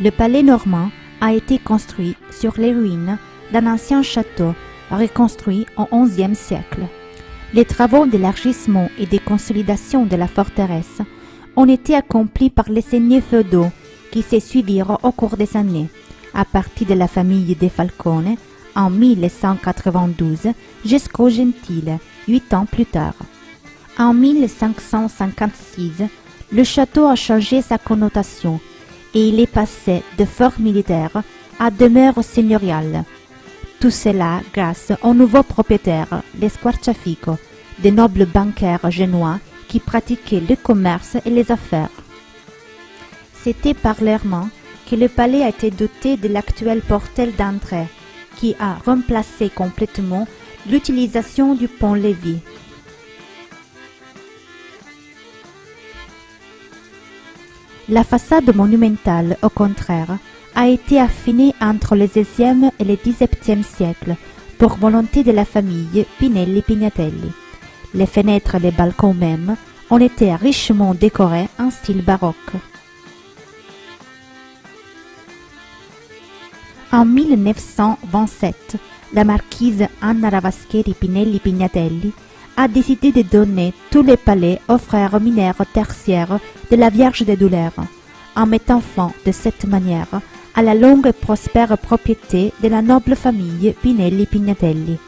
Le palais normand a été construit sur les ruines d'un ancien château reconstruit au XIe siècle. Les travaux d'élargissement et de consolidation de la forteresse ont été accomplis par les seigneurs feudaux qui se suivirent au cours des années, à partir de la famille des Falcone en 1192 jusqu'au Gentile, huit ans plus tard. En 1556, le château a changé sa connotation et il est passé de fort militaire à demeure seigneuriale. Tout cela grâce aux nouveaux propriétaires, les Squarciafico, des nobles bancaires génois qui pratiquaient le commerce et les affaires. C'était par l'Herman que le palais a été doté de l'actuel portail d'entrée, qui a remplacé complètement l'utilisation du pont-levis. La façade monumentale, au contraire, a été affinée entre le XVIe et le XVIIe siècle pour volonté de la famille Pinelli-Pignatelli. Les fenêtres et les balcons même ont été richement décorés en style baroque. En 1927, la marquise Anna Ravaschieri Pinelli Pignatelli a décidé de donner tous les palais aux frères mineurs tertiaires de la Vierge des Douleurs, en mettant fin de cette manière à la longue et prospère propriété de la noble famille Pinelli Pignatelli.